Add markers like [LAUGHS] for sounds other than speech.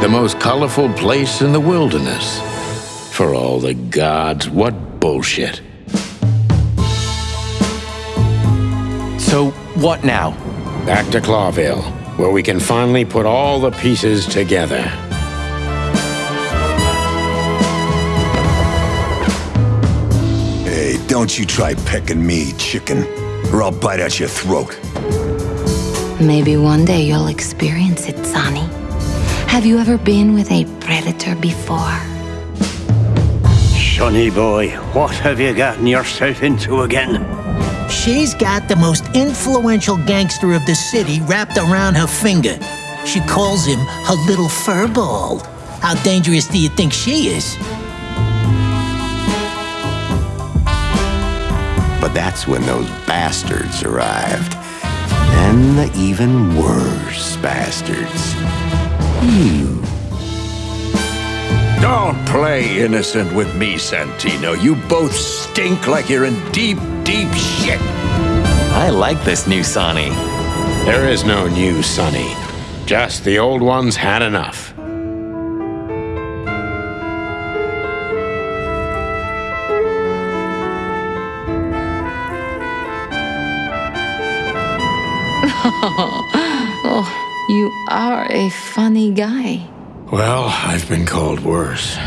The most colorful place in the wilderness. For all the gods, what bullshit. So, what now? Back to Clawville, where we can finally put all the pieces together. Hey, don't you try pecking me, chicken, or I'll bite out your throat. Maybe one day you'll experience it, Sonny. Have you ever been with a predator before? Sonny boy, what have you gotten yourself into again? She's got the most influential gangster of the city wrapped around her finger. She calls him her little furball. How dangerous do you think she is? But that's when those bastards arrived. And the even worse bastards. You. Don't play innocent with me, Santino. You both stink like you're in deep, deep shit. I like this new Sonny. There is no new Sonny. Just the old ones had enough. oh, [LAUGHS] you are a funny guy. Well, I've been called worse.